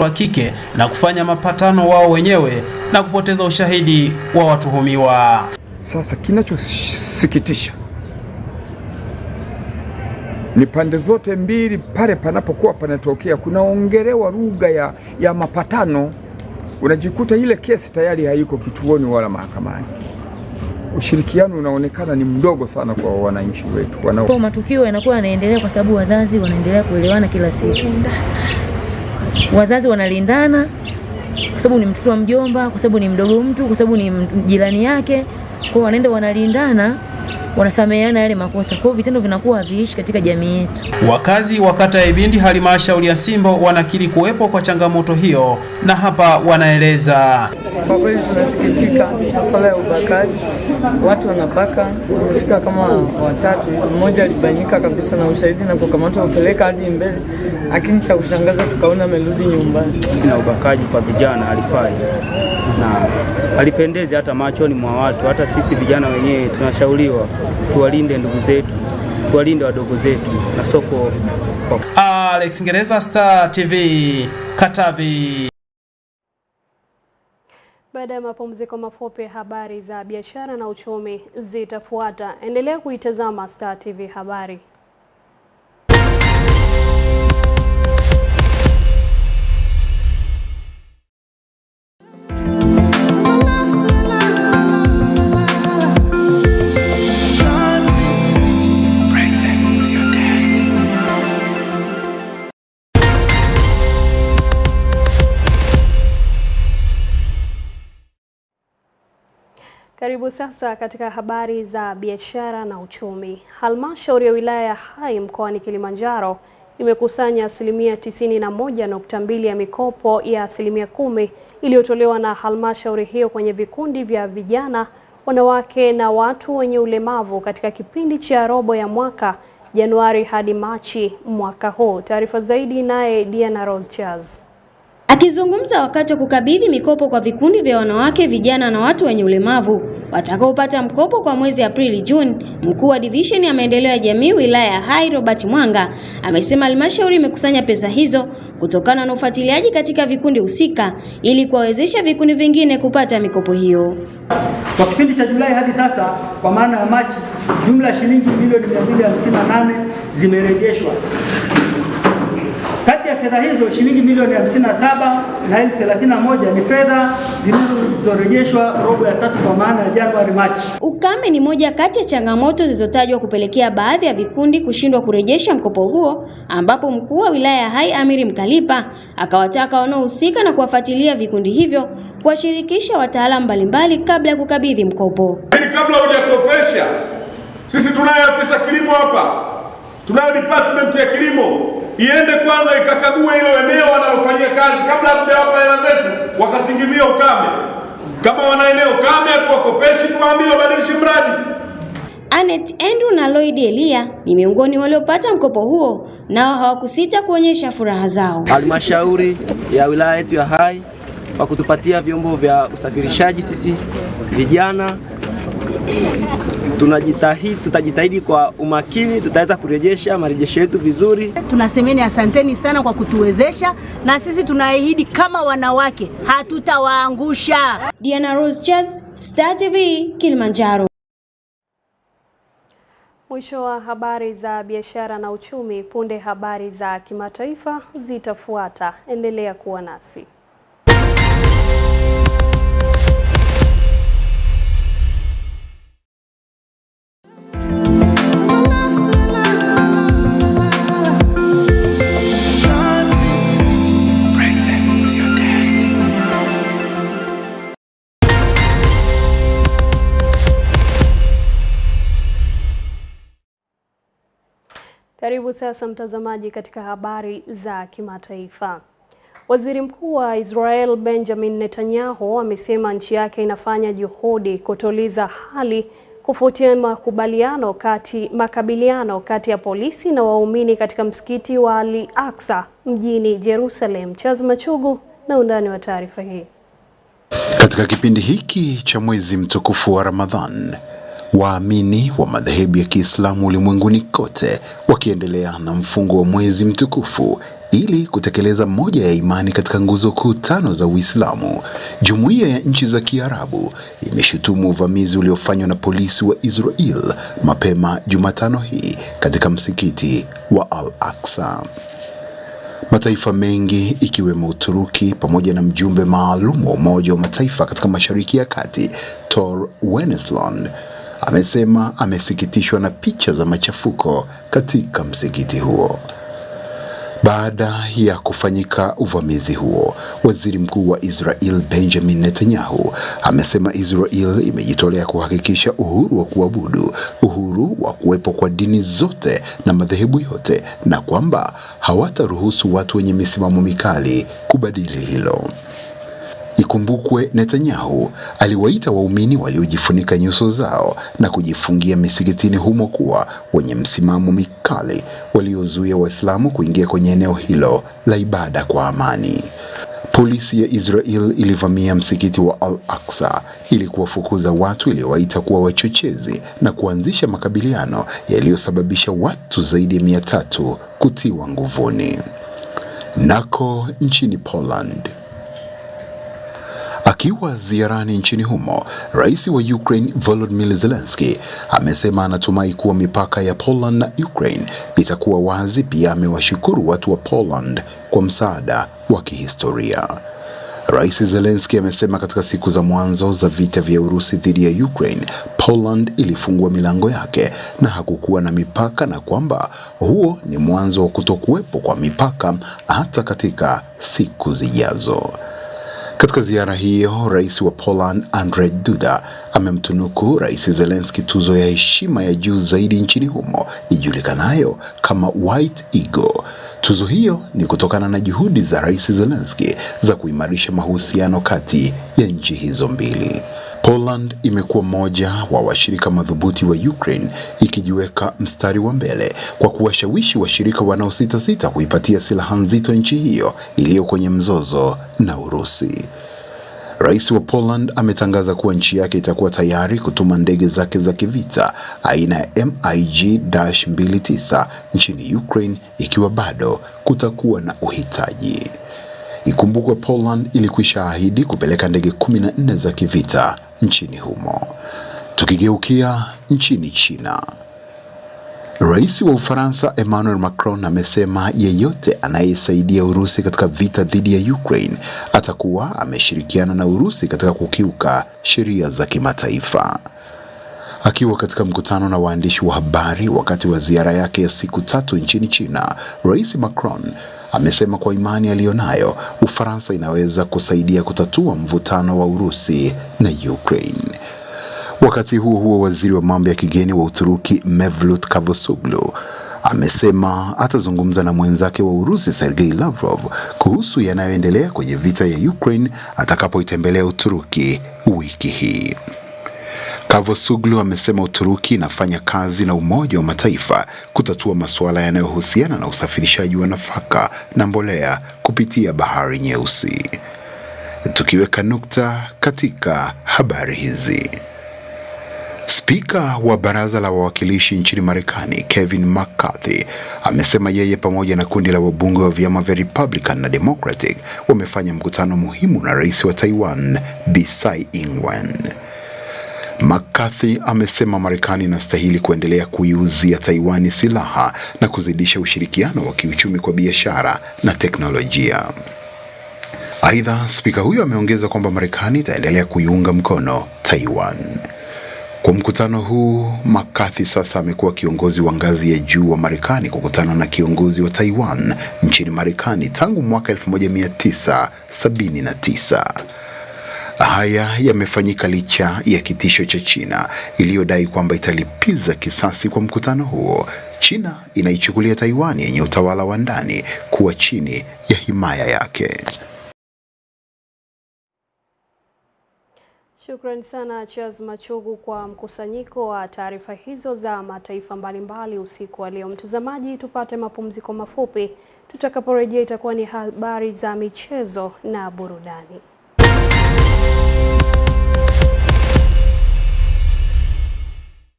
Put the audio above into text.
wa kike na kufanya mapatano wao wenyewe na kupoteza ushahidi wa watuhumiwa. Sasa kinachosikitisha ni pande zote mbili, pale panapokuwa panatokea kunaongelewa lugha ya, ya mapatano, unajikuta ile kesi tayari haiko kituoni wala mahakamani. Ushirikiano unaonekana ni mdogo sana kwa wananchi wetu wanao matukio yanakuwa yanaendelea kwa sababu wazazi wanaendelea kuelewana kila siku. Wazazi wanalindana kwa sababu ni mtoto wa mjomba, kwa sababu ni mdogo mtu, kwa sababu ni jirani yake. Kwa hiyo wanaenda wanalindana, wanasameheana yale makosa. Kwa vitendo vinakuwa haviishi katika jamii yetu. Wakazi wa kata ya Ibindi halmashauri ya Simbo wanakiri kuwepo kwa changamoto hiyo na hapa wanaeleza. Kwa kweli tunasikitika masuala ya ubakaji, watu wanabaka, wamefika kama watatu. Mmoja alibanyika kabisa na ushahidi na kukamatwa kupeleka hadi mbele, lakini cha kushangaza tukaona amerudi nyumbani. na ubakaji kwa vijana alifai na alipendezi hata machoni mwa watu. Hata sisi vijana wenyewe tunashauriwa tuwalinde ndugu zetu, tuwalinde wadogo zetu na soko Alex Ngereza, Star TV, Katavi. Baada ya mapumziko mafupi, habari za biashara na uchumi zitafuata. Endelea kuitazama Star TV Habari. Karibu sasa katika habari za biashara na uchumi. Halmashauri ya wilaya ya Hai mkoani Kilimanjaro imekusanya asilimia tisini na moja nukta mbili ya mikopo ya asilimia kumi iliyotolewa na halmashauri hiyo kwenye vikundi vya vijana, wanawake na watu wenye ulemavu katika kipindi cha robo ya mwaka Januari hadi Machi mwaka huu. Taarifa zaidi naye Diana Rose Charles. Akizungumza wakati wa kukabidhi mikopo kwa vikundi vya wanawake, vijana na watu wenye ulemavu watakaopata mkopo kwa mwezi Aprili Juni, mkuu wa divisheni ya maendeleo ya jamii wilaya ya Hai Robert Mwanga amesema halmashauri imekusanya pesa hizo kutokana na ufuatiliaji katika vikundi husika ili kuwawezesha vikundi vingine kupata mikopo hiyo. Kwa kipindi cha Julai hadi sasa, kwa maana ya Machi, jumla shilingi milioni 258 zimerejeshwa. Fedha hizo shilingi milioni 57 na elfu 31 ni fedha zilizorejeshwa robo ya tatu kwa maana ya Januari Machi. Ukame ni moja kati ya changamoto zilizotajwa kupelekea baadhi ya vikundi kushindwa kurejesha mkopo huo, ambapo mkuu wa wilaya ya Hai Amiri Mkalipa akawataka wanaohusika na kuwafuatilia vikundi hivyo kuwashirikisha wataalamu mbalimbali kabla ya kukabidhi mkopo. Lakini kabla hujakopesha, sisi tunaye afisa kilimo hapa, tunayo department ya kilimo, iende kwanza ikakague hilo eneo wanalofanyia kazi kabla hatujawapa hela zetu wakasingizia ukame. Kama wana eneo kame, hatuwakopeshi, tuwaambie wabadilishe mradi. Anet Andrew na Lloyd Elia ni miongoni waliopata mkopo huo, nao hawakusita kuonyesha furaha zao. halmashauri ya wilaya yetu ya Hai kwa kutupatia vyombo vya usafirishaji. Sisi vijana tunajitahidi, tutajitahidi kwa umakini, tutaweza kurejesha marejesho yetu vizuri. Tunasemeni asanteni sana kwa kutuwezesha, na sisi tunaahidi kama wanawake hatutawaangusha. Diana Rose Chess, Star TV, Kilimanjaro. Mwisho wa habari za biashara na uchumi. Punde habari za kimataifa zitafuata. Endelea kuwa nasi. Karibu sasa mtazamaji katika habari za kimataifa. Waziri Mkuu wa Israel Benjamin Netanyahu amesema nchi yake inafanya juhudi kutuliza hali kufuatia makubaliano kati makabiliano kati ya polisi na waumini katika msikiti wa Al Aqsa mjini Jerusalem. Charles Machugu na undani wa taarifa hii. Katika kipindi hiki cha mwezi mtukufu wa Ramadhan, waamini wa madhehebu ya Kiislamu ulimwenguni kote wakiendelea na mfungo wa mwezi mtukufu ili kutekeleza moja ya imani katika nguzo kuu tano za Uislamu. Jumuiya ya nchi za Kiarabu imeshutumu uvamizi uliofanywa na polisi wa Israel mapema Jumatano hii katika msikiti wa Al-Aqsa. Mataifa mengi ikiwemo Uturuki pamoja na mjumbe maalum wa Umoja wa Mataifa katika Mashariki ya Kati Tor Wennesland amesema amesikitishwa na picha za machafuko katika msikiti huo. Baada ya kufanyika uvamizi huo, waziri mkuu wa Israel Benjamin Netanyahu amesema Israel imejitolea kuhakikisha uhuru wa kuabudu, uhuru wa kuwepo kwa dini zote na madhehebu yote, na kwamba hawataruhusu watu wenye misimamo mikali kubadili hilo. Ikumbukwe Netanyahu aliwaita waumini waliojifunika nyuso zao na kujifungia misikitini humo kuwa wenye msimamo mikali waliozuia Waislamu kuingia kwenye eneo hilo la ibada kwa amani. Polisi ya Israel ilivamia msikiti wa Al-Aqsa ili kuwafukuza watu iliyowaita kuwa wachochezi na kuanzisha makabiliano yaliyosababisha watu zaidi ya mia tatu kutiwa nguvuni. Nako nchini Poland Akiwa ziarani nchini humo, rais wa Ukraine Volodymyr Zelensky amesema anatumai kuwa mipaka ya Poland na Ukraine itakuwa wazi. Pia amewashukuru watu wa Poland kwa msaada wa kihistoria. Rais Zelensky amesema katika siku za mwanzo za vita vya Urusi dhidi ya Ukraine, Poland ilifungua milango yake na hakukuwa na mipaka na kwamba huo ni mwanzo wa kutokuwepo kwa mipaka hata katika siku zijazo. Katika ziara hiyo, rais wa Poland Andrzej Duda amemtunuku rais Zelensky tuzo ya heshima ya juu zaidi nchini humo ijulikanayo kama White Eagle. Tuzo hiyo ni kutokana na juhudi za rais Zelensky za kuimarisha mahusiano kati ya nchi hizo mbili. Poland imekuwa mmoja wa washirika madhubuti wa Ukraine ikijiweka mstari wa mbele kwa kuwashawishi washirika wanaositasita kuipatia silaha nzito nchi hiyo iliyo kwenye mzozo na Urusi. Rais wa Poland ametangaza kuwa nchi yake itakuwa tayari kutuma ndege zake za kivita aina ya MiG-29 nchini Ukraine ikiwa bado kutakuwa na uhitaji. Ikumbukwe Poland ilikwisha ahidi kupeleka ndege 14 za kivita nchini humo. Tukigeukia nchini China, Rais wa Ufaransa Emmanuel Macron amesema yeyote anayesaidia Urusi katika vita dhidi ya Ukraine atakuwa ameshirikiana na Urusi katika kukiuka sheria za kimataifa. Akiwa katika mkutano na waandishi wa habari wakati wa ziara yake ya siku tatu nchini China, Rais Macron amesema kwa imani aliyonayo Ufaransa inaweza kusaidia kutatua mvutano wa Urusi na Ukraine. Wakati huo huo, waziri wa mambo ya kigeni wa Uturuki Mevlut Cavusoglu amesema atazungumza na mwenzake wa Urusi Sergei Lavrov kuhusu yanayoendelea kwenye vita ya Ukraine atakapoitembelea Uturuki wiki hii. Cavusoglu amesema Uturuki inafanya kazi na Umoja wa Mataifa kutatua masuala yanayohusiana na usafirishaji wa nafaka na mbolea kupitia Bahari Nyeusi. Tukiweka nukta katika habari hizi. Spika wa baraza la wawakilishi nchini Marekani Kevin McCarthy amesema yeye pamoja na kundi la wabunge wa vyama vya Republican na Democratic wamefanya mkutano muhimu na rais wa Taiwan Tsai Ing-wen. McCarthy amesema Marekani inastahili kuendelea kuiuzia Taiwani silaha na kuzidisha ushirikiano wa kiuchumi kwa biashara na teknolojia. Aidha, spika huyo ameongeza kwamba Marekani itaendelea kuiunga mkono Taiwan. Kwa mkutano huu, McCarthy sasa amekuwa kiongozi wa ngazi ya juu wa Marekani kukutana na kiongozi wa Taiwan nchini Marekani tangu mwaka 1979. Haya yamefanyika licha ya kitisho cha China iliyodai kwamba italipiza kisasi kwa mkutano huo. China inaichukulia Taiwan yenye utawala wa ndani kuwa chini ya himaya yake. Shukrani sana Charles Machugu kwa mkusanyiko wa taarifa hizo za mataifa mbalimbali usiku wa leo. Mtazamaji, tupate mapumziko mafupi. Tutakaporejea itakuwa ni habari za michezo na burudani.